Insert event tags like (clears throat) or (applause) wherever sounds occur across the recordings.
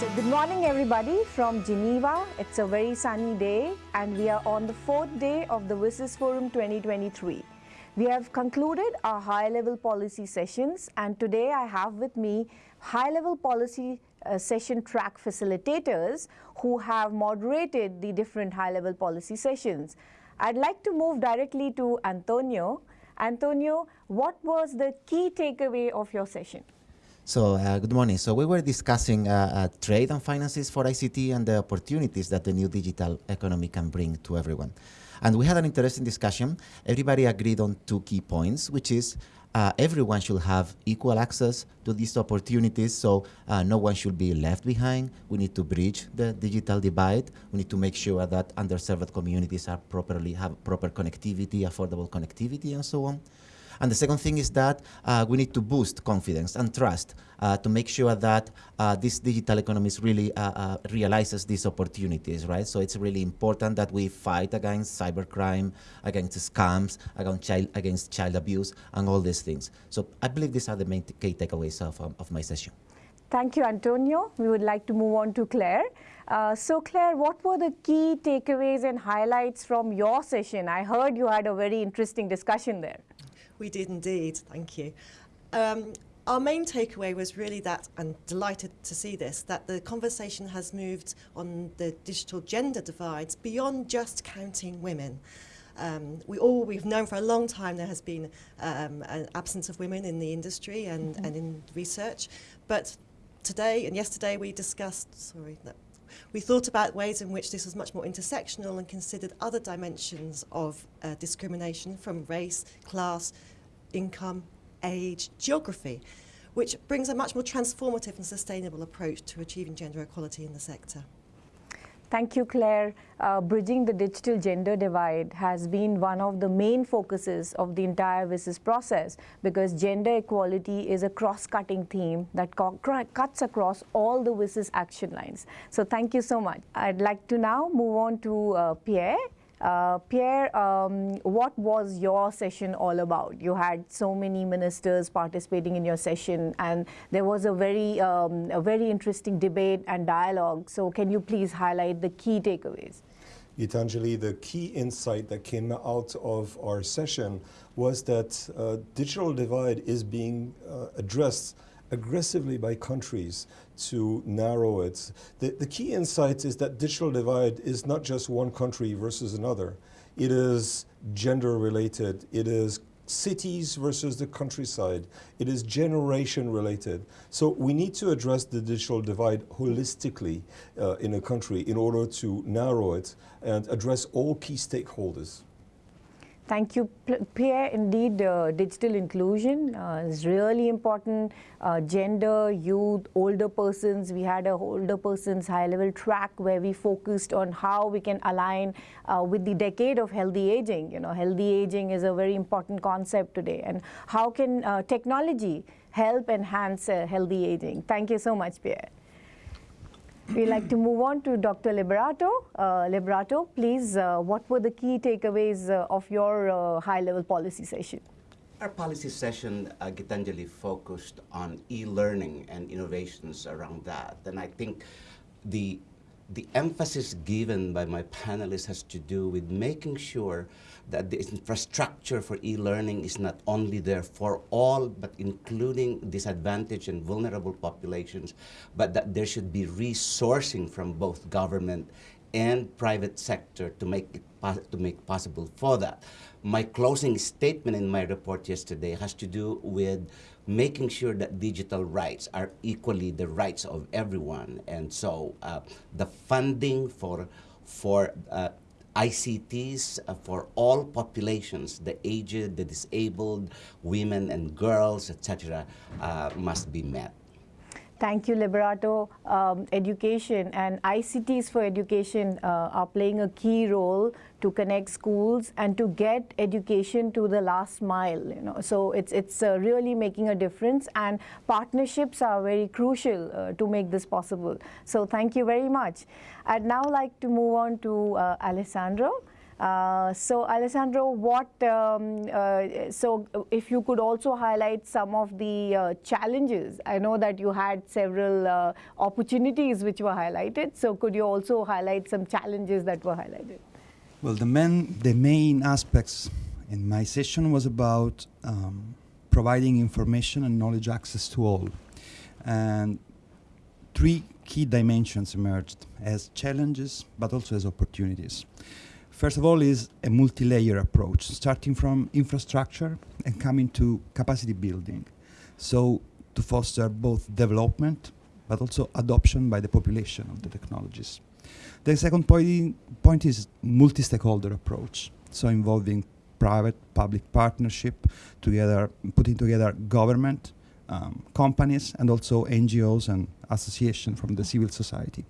So good morning everybody from Geneva. It's a very sunny day and we are on the fourth day of the WSIS Forum 2023. We have concluded our high-level policy sessions and today I have with me high-level policy uh, session track facilitators who have moderated the different high-level policy sessions. I'd like to move directly to Antonio. Antonio, what was the key takeaway of your session? So uh, good morning. So we were discussing uh, uh, trade and finances for ICT and the opportunities that the new digital economy can bring to everyone. And we had an interesting discussion. Everybody agreed on two key points, which is uh, everyone should have equal access to these opportunities, so uh, no one should be left behind. We need to bridge the digital divide. We need to make sure that underserved communities are properly have proper connectivity, affordable connectivity, and so on. And the second thing is that uh, we need to boost confidence and trust uh, to make sure that uh, this digital economy really uh, uh, realizes these opportunities, right? So it's really important that we fight against cybercrime, against scams, against child, against child abuse, and all these things. So I believe these are the main key takeaways of, um, of my session. Thank you, Antonio. We would like to move on to Claire. Uh, so Claire, what were the key takeaways and highlights from your session? I heard you had a very interesting discussion there. We did indeed, thank you. Um, our main takeaway was really that, and delighted to see this, that the conversation has moved on the digital gender divides beyond just counting women. Um, we all, we've known for a long time there has been um, an absence of women in the industry and, mm -hmm. and in research, but today and yesterday we discussed, sorry, no, we thought about ways in which this was much more intersectional and considered other dimensions of uh, discrimination from race, class, income, age, geography, which brings a much more transformative and sustainable approach to achieving gender equality in the sector. Thank you, Claire. Uh, bridging the digital gender divide has been one of the main focuses of the entire WSIS process because gender equality is a cross-cutting theme that cuts across all the WSIS action lines. So thank you so much. I'd like to now move on to uh, Pierre. Uh, Pierre, um, what was your session all about? You had so many ministers participating in your session, and there was a very, um, a very interesting debate and dialogue. So, can you please highlight the key takeaways? Gitanjali, the key insight that came out of our session was that uh, digital divide is being uh, addressed aggressively by countries to narrow it. The, the key insight is that digital divide is not just one country versus another. It is gender related. It is cities versus the countryside. It is generation related. So we need to address the digital divide holistically uh, in a country in order to narrow it and address all key stakeholders. Thank you, Pierre. Indeed, uh, digital inclusion uh, is really important. Uh, gender, youth, older persons. We had a older persons high-level track where we focused on how we can align uh, with the decade of healthy aging. You know, healthy aging is a very important concept today. And how can uh, technology help enhance uh, healthy aging? Thank you so much, Pierre. We'd like to move on to Dr. Liberato. Uh, Liberato, please, uh, what were the key takeaways uh, of your uh, high-level policy session? Our policy session, uh, Gitanjali, focused on e-learning and innovations around that. And I think the, the emphasis given by my panelists has to do with making sure that the infrastructure for e-learning is not only there for all, but including disadvantaged and vulnerable populations, but that there should be resourcing from both government and private sector to make it to make possible for that. My closing statement in my report yesterday has to do with making sure that digital rights are equally the rights of everyone. And so uh, the funding for, for uh, ICTs uh, for all populations, the aged, the disabled, women and girls, etc., uh, must be met. Thank you, Liberato. Um, education and ICTs for education uh, are playing a key role to connect schools and to get education to the last mile. You know, so it's it's uh, really making a difference, and partnerships are very crucial uh, to make this possible. So thank you very much. I'd now like to move on to uh, Alessandro. Uh, so Alessandro, what, um, uh, so if you could also highlight some of the uh, challenges. I know that you had several uh, opportunities which were highlighted. So could you also highlight some challenges that were highlighted? Well, the main, the main aspects in my session was about um, providing information and knowledge access to all. And three key dimensions emerged as challenges, but also as opportunities. First of all is a multi-layer approach, starting from infrastructure and coming to capacity building. So to foster both development, but also adoption by the population of the technologies. The second point, point is multi-stakeholder approach, so involving private public partnership together, putting together government, um, companies, and also NGOs and associations from the civil society.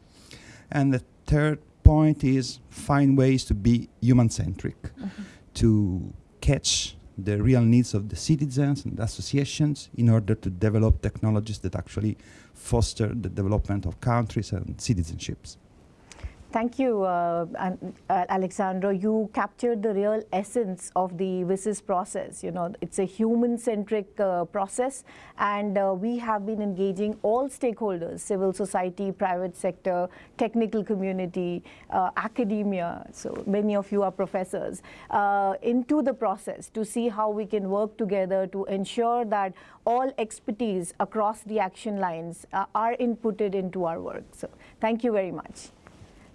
And the third point is find ways to be human-centric, mm -hmm. to catch the real needs of the citizens and associations in order to develop technologies that actually foster the development of countries and citizenships. Thank you, uh, uh, Alexandro. You captured the real essence of the WSIS process. You know, it's a human-centric uh, process, and uh, we have been engaging all stakeholders, civil society, private sector, technical community, uh, academia, so many of you are professors, uh, into the process to see how we can work together to ensure that all expertise across the action lines are inputted into our work. So thank you very much.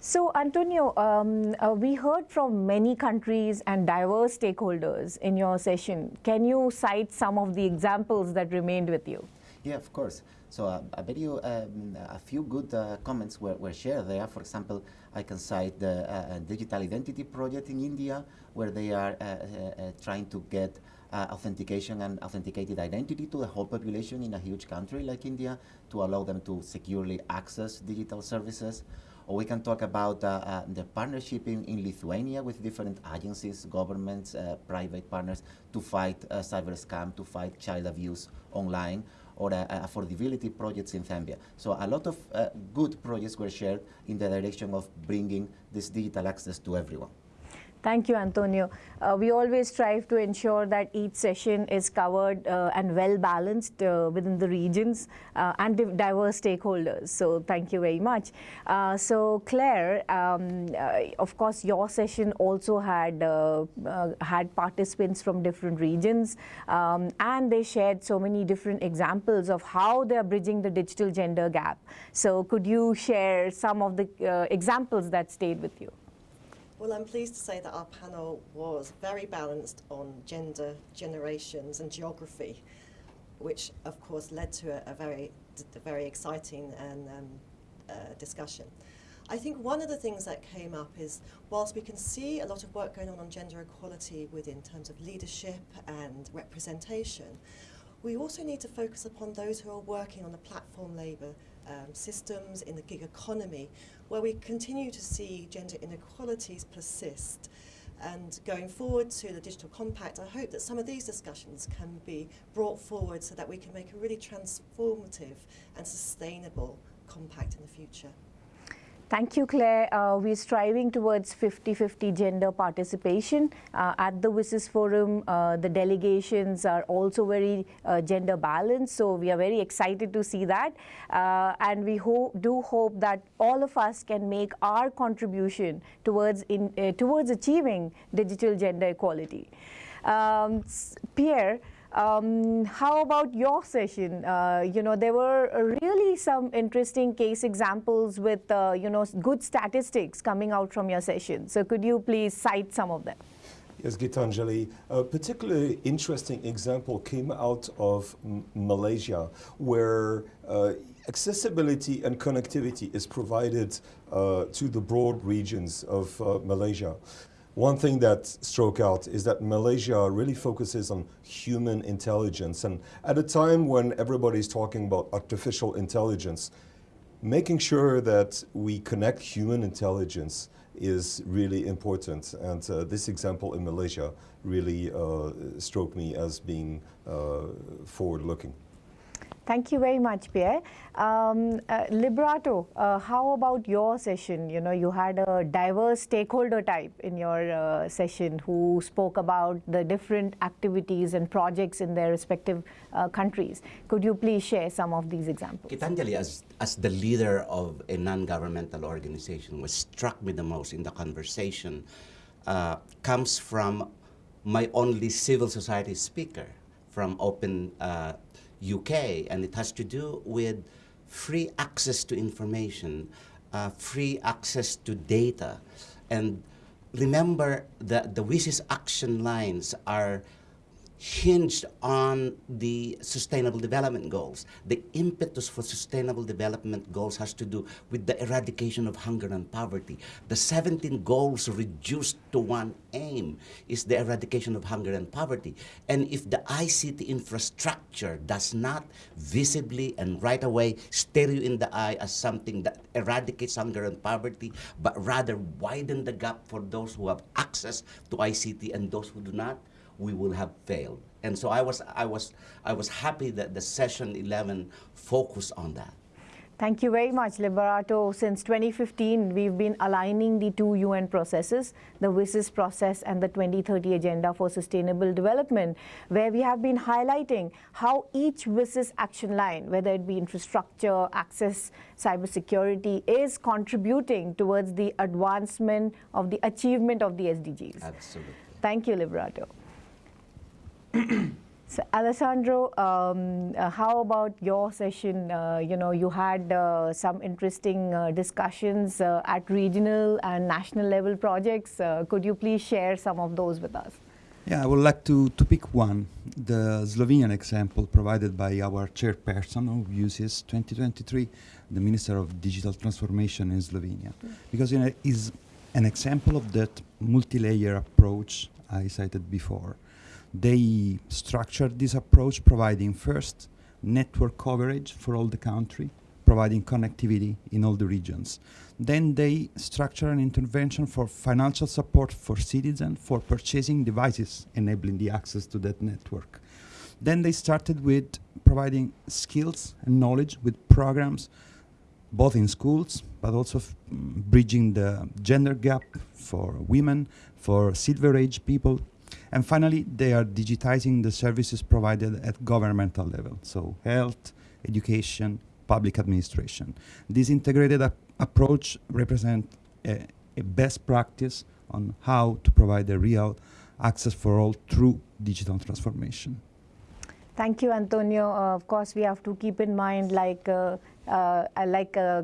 So, Antonio, um, uh, we heard from many countries and diverse stakeholders in your session. Can you cite some of the examples that remained with you? Yeah, of course. So uh, I bet you um, a few good uh, comments were, were, shared there. For example, I can cite the uh, Digital Identity Project in India, where they are uh, uh, trying to get authentication and authenticated identity to the whole population in a huge country like India to allow them to securely access digital services. Or we can talk about uh, uh, the partnership in, in Lithuania with different agencies, governments, uh, private partners to fight cyber scam, to fight child abuse online or uh, affordability projects in Zambia. So a lot of uh, good projects were shared in the direction of bringing this digital access to everyone. Thank you, Antonio. Uh, we always strive to ensure that each session is covered uh, and well balanced uh, within the regions uh, and diverse stakeholders. So thank you very much. Uh, so Claire, um, uh, of course, your session also had had participants from different regions, um, and they shared so many different examples of how they are bridging the digital gender gap. So could you share some of the examples that stayed with you? Well, I'm pleased to say that our panel was very balanced on gender, generations and geography, which of course led to a, a very, a very exciting and um, uh, discussion. I think one of the things that came up is whilst we can see a lot of work going on on gender equality within terms of leadership and representation, we also need to focus upon those who are working on the platform labour um, systems in the gig economy where we continue to see gender inequalities persist. And going forward to the Digital Compact, I hope that some of these discussions can be brought forward so that we can make a really transformative and sustainable compact in the future. Thank you, Claire. Uh, we're striving towards 50-50 gender participation. Uh, at the WSIS Forum, uh, the delegations are also very uh, gender balanced, so we are very excited to see that. Uh, and we ho do hope that all of us can make our contribution towards, in, uh, towards achieving digital gender equality. Um, Pierre, um, how about your session? Uh, you know, there were really some interesting case examples with, uh, you know, good statistics coming out from your session. So could you please cite some of them? Yes, Gitanjali. A particularly interesting example came out of M Malaysia, where uh, accessibility and connectivity is provided uh, to the broad regions of uh, Malaysia. One thing that struck out is that Malaysia really focuses on human intelligence. And at a time when everybody's talking about artificial intelligence, making sure that we connect human intelligence is really important. And uh, this example in Malaysia really uh, struck me as being uh, forward-looking. Thank you very much, Pierre. Um, uh, Liberato, uh, how about your session? You know, you had a diverse stakeholder type in your uh, session who spoke about the different activities and projects in their respective uh, countries. Could you please share some of these examples? Gitanjali, as, as the leader of a non-governmental organization, what struck me the most in the conversation uh, comes from my only civil society speaker from Open uh, UK, and it has to do with free access to information, uh, free access to data. And remember that the WSIS action lines are hinged on the sustainable development goals. The impetus for sustainable development goals has to do with the eradication of hunger and poverty. The 17 goals reduced to one aim is the eradication of hunger and poverty. And if the ICT infrastructure does not visibly and right away stare you in the eye as something that eradicates hunger and poverty, but rather widen the gap for those who have access to ICT and those who do not, we will have failed. And so I was, I was, I was happy that the session 11 focused on that. Thank you very much, Liberato. Since 2015, we've been aligning the two UN processes, the WSIS process and the 2030 Agenda for Sustainable Development, where we have been highlighting how each WSIS action line, whether it be infrastructure, access, cybersecurity, is contributing towards the advancement of the achievement of the SDGs. Absolutely. Thank you, Liberato. (clears throat) So Alessandro, um, uh, how about your session? Uh, you know, you had uh, some interesting uh, discussions uh, at regional and national level projects. Uh, could you please share some of those with us? Yeah, I would like to, to pick one, the Slovenian example provided by our chairperson who uses 2023, the Minister of Digital Transformation in Slovenia, because you know, is an example of that multi-layer approach I cited before. They structured this approach providing first network coverage for all the country, providing connectivity in all the regions. Then they structure an intervention for financial support for citizens for purchasing devices enabling the access to that network. Then they started with providing skills and knowledge with programs both in schools, but also mm, bridging the gender gap for women, for silver age people, and finally, they are digitizing the services provided at governmental level, so health, education, public administration. This integrated approach represents a, a best practice on how to provide a real access for all through digital transformation. Thank you, Antonio. Uh, of course, we have to keep in mind, like uh, uh, like uh, uh,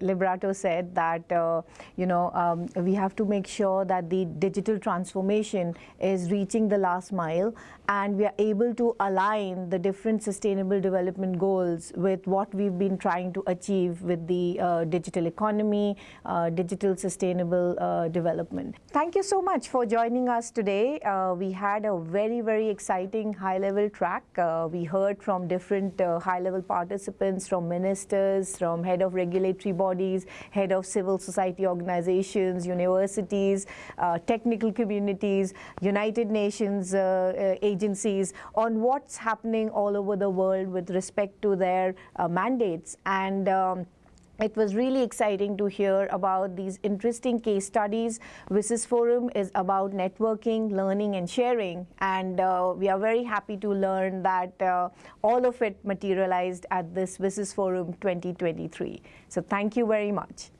Liberato said, that uh, you know um, we have to make sure that the digital transformation is reaching the last mile, and we are able to align the different sustainable development goals with what we've been trying to achieve with the uh, digital economy, uh, digital sustainable development. Thank you so much for joining us today. we had a very very exciting high-level track. we heard from different high-level participants, from ministers ministers, from head of regulatory bodies, head of civil society organizations, universities, uh, technical communities, United Nations uh, uh, agencies on what's happening all over the world with respect to their uh, mandates. And um, it was really exciting to hear about these interesting case studies. WSIS Forum is about networking, learning, and sharing. And uh, we are very happy to learn that uh, all of it materialized at this WSIS Forum 2023. So thank you very much.